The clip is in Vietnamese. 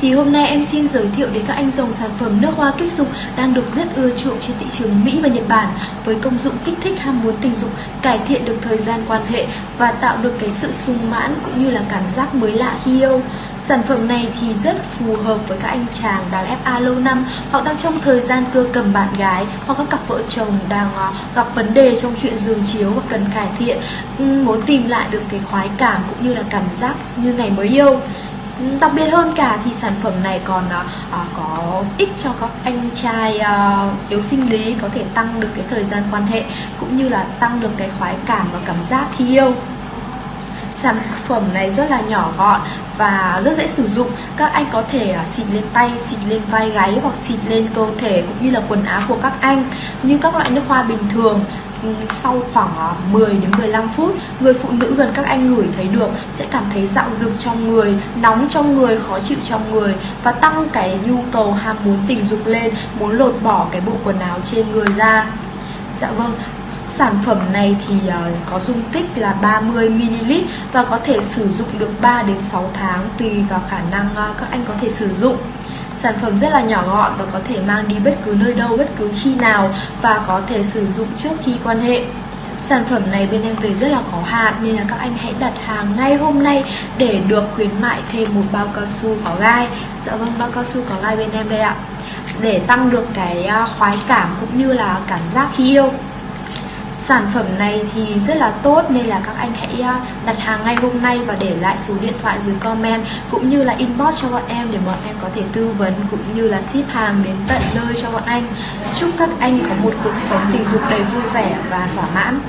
Thì hôm nay em xin giới thiệu đến các anh dòng sản phẩm nước hoa kích dục đang được rất ưa chuộng trên thị trường Mỹ và Nhật Bản với công dụng kích thích ham muốn tình dục, cải thiện được thời gian quan hệ và tạo được cái sự sung mãn cũng như là cảm giác mới lạ khi yêu. Sản phẩm này thì rất phù hợp với các anh chàng đang FA lâu năm hoặc đang trong thời gian cưa cầm bạn gái hoặc các cặp vợ chồng đang à, gặp vấn đề trong chuyện giường chiếu và cần cải thiện, muốn tìm lại được cái khoái cảm cũng như là cảm giác như ngày mới yêu đặc biệt hơn cả thì sản phẩm này còn uh, có ích cho các anh trai uh, yếu sinh lý có thể tăng được cái thời gian quan hệ cũng như là tăng được cái khoái cảm và cảm giác khi yêu. Sản phẩm này rất là nhỏ gọn và rất dễ sử dụng. Các anh có thể xịt lên tay xịt lên vai gáy hoặc xịt lên cơ thể cũng như là quần áo của các anh. Như các loại nước hoa bình thường sau khoảng à, 10 đến 15 phút, người phụ nữ gần các anh ngửi thấy được, sẽ cảm thấy dạo dực trong người, nóng trong người, khó chịu trong người và tăng cái nhu cầu ham muốn tình dục lên, muốn lột bỏ cái bộ quần áo trên người ra dạ vâng Sản phẩm này thì à, có dung tích là 30ml và có thể sử dụng được 3 đến 6 tháng tùy vào khả năng à, các anh có thể sử dụng. Sản phẩm rất là nhỏ gọn và có thể mang đi bất cứ nơi đâu, bất cứ khi nào và có thể sử dụng trước khi quan hệ. Sản phẩm này bên em về rất là có hạn nên là các anh hãy đặt hàng ngay hôm nay để được khuyến mại thêm một bao cao su có gai. Dạ vâng, bao cao su có gai bên em đây ạ. Để tăng được cái à, khoái cảm cũng như là cảm giác khi yêu. Sản phẩm này thì rất là tốt nên là các anh hãy à, đặt hàng ngay hôm nay và để lại số điện thoại dưới comment cũng như là inbox cho bọn em để bọn em có thể tư vấn cũng như là ship hàng đến tận nơi cho bọn anh. Chúc các anh có một cuộc sống tình dục đầy vui vẻ và thỏa mãn.